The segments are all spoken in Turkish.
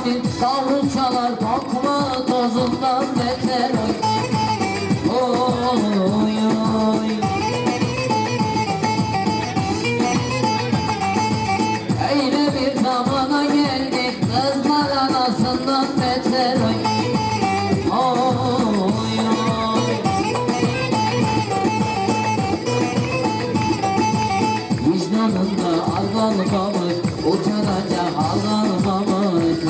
vakti Kavruçalar kalkma tozundan beter oy. Oy oy Öyle bir zamana geldik Kızlar anasından beter oy. Vicdanında aldan kalır Uçanacak aldan kalır de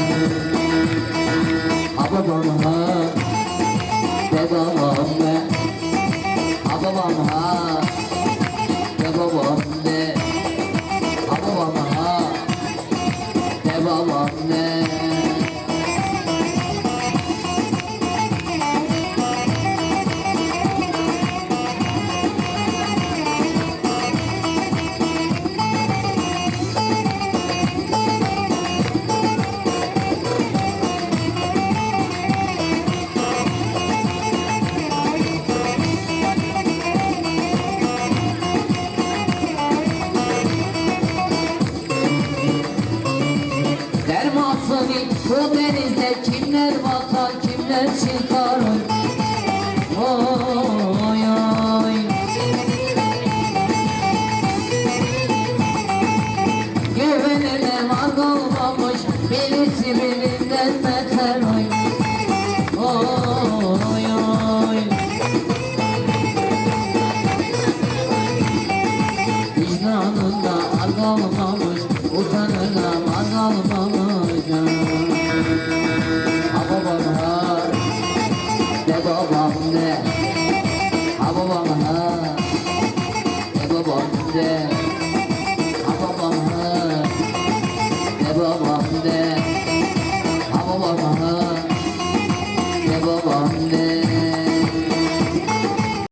Dermasın bu denizde kimler batar kimler çıkar Oy oy. Güvenine var kalmamış birisi birinden beter oy. Oy oy. Vicdanında ar Utanına kalmamış